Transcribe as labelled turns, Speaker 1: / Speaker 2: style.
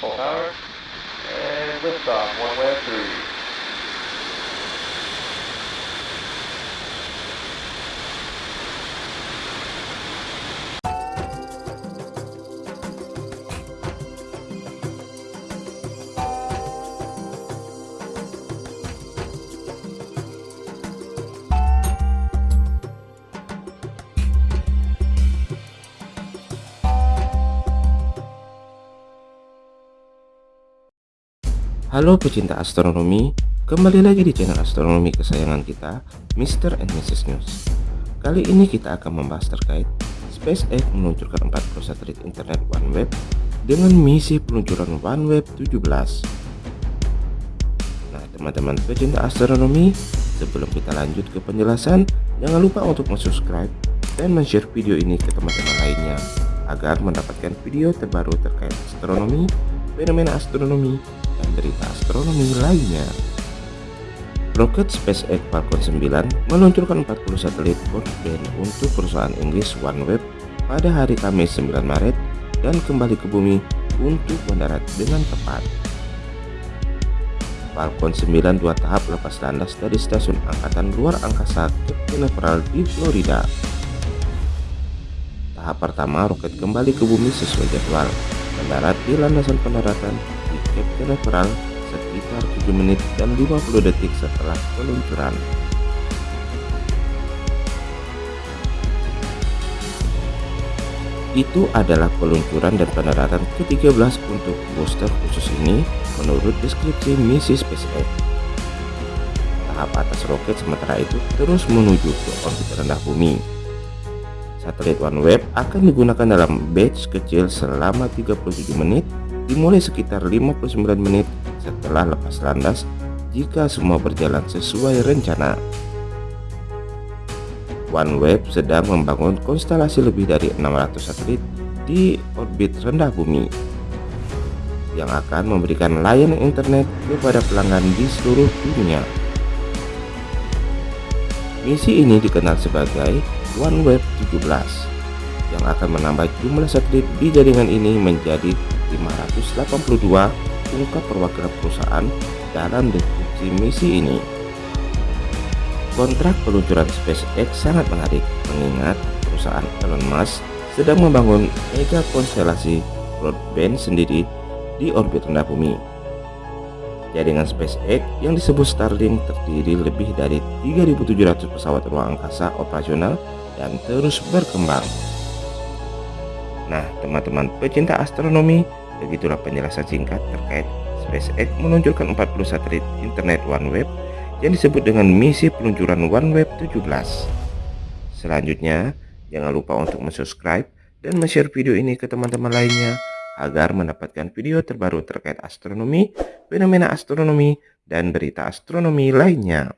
Speaker 1: Full power And liftoff, one way through.
Speaker 2: Halo pecinta astronomi, kembali lagi di channel astronomi kesayangan kita, Mr. and Mrs. News. Kali ini kita akan membahas terkait SpaceX meluncurkan 40 satelit internet OneWeb dengan misi peluncuran OneWeb 17. Nah, teman-teman pecinta astronomi, sebelum kita lanjut ke penjelasan, jangan lupa untuk subscribe dan share video ini ke teman-teman lainnya agar mendapatkan video terbaru terkait astronomi, fenomena astronomi, berita astronomi lainnya. Roket SpaceX Falcon 9 meluncurkan 40 satelit broadband untuk perusahaan Inggris OneWeb pada hari Kamis 9 Maret dan kembali ke bumi untuk mendarat dengan tepat. Falcon 9 dua tahap lepas landas dari stasiun angkatan luar angkasa Cape Canaveral di Florida. Tahap pertama roket kembali ke bumi sesuai jadwal, mendarat di landasan pendaratan Cape Canaveral sekitar 7 menit dan 50 detik setelah peluncuran. Itu adalah peluncuran dan pendaratan ke-13 untuk booster khusus ini menurut deskripsi misi SpaceX. Tahap atas roket sementara itu terus menuju ke orbit rendah bumi. Satelit OneWeb akan digunakan dalam batch kecil selama 37 menit dimulai sekitar 59 menit setelah lepas landas jika semua berjalan sesuai rencana. OneWeb sedang membangun konstelasi lebih dari 600 satelit di orbit rendah bumi yang akan memberikan layanan internet kepada pelanggan di seluruh dunia. Misi ini dikenal sebagai OneWeb 17 yang akan menambah jumlah satelit di jaringan ini menjadi 582 ungkap perwakilan perusahaan dalam deskripsi misi ini. Kontrak peluncuran SpaceX sangat menarik mengingat perusahaan Elon Musk sedang membangun mega konstelasi broadband sendiri di orbit rendah bumi. Jaringan SpaceX yang disebut Starlink terdiri lebih dari 3.700 pesawat ruang angkasa operasional dan terus berkembang. Nah, teman-teman pecinta astronomi, begitulah penjelasan singkat terkait SpaceX meluncurkan 40 satelit internet OneWeb yang disebut dengan misi peluncuran OneWeb 17. Selanjutnya, jangan lupa untuk subscribe dan share video ini ke teman-teman lainnya agar mendapatkan video terbaru terkait astronomi, fenomena astronomi, dan berita astronomi lainnya.